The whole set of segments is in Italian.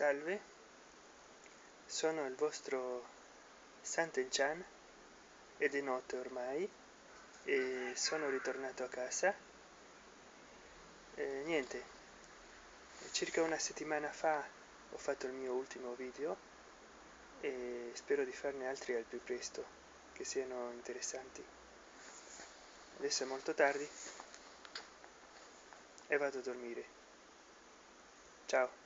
salve. Sono il vostro Sant'Enchan ed è notte ormai e sono ritornato a casa. E niente circa una settimana fa ho fatto il mio ultimo video e spero di farne altri al più presto che siano interessanti. Adesso è molto tardi e vado a dormire. Ciao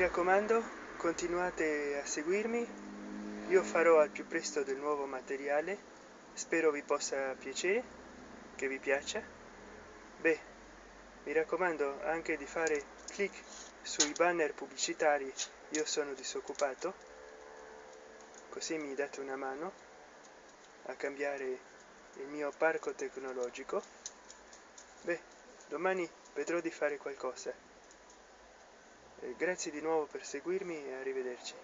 raccomando continuate a seguirmi. Io farò al più presto del nuovo materiale. Spero vi possa piacere che vi piaccia. Beh mi raccomando anche di fare clic sui banner pubblicitari io sono disoccupato. Così mi date una mano a cambiare il mio parco tecnologico. Beh domani vedrò di fare qualcosa grazie di nuovo per seguirmi e arrivederci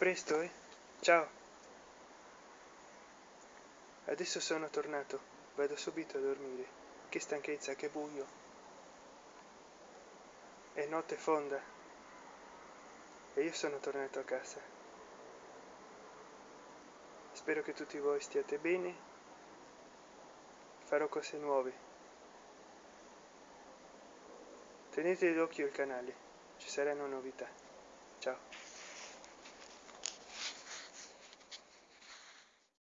presto eh. Ciao. Adesso sono tornato. Vado subito a dormire. Che stanchezza che buio. È notte fonda. E io sono tornato a casa. Spero che tutti voi stiate bene. Farò cose nuove. Tenete d'occhio il canale. Ci saranno novità. Ciao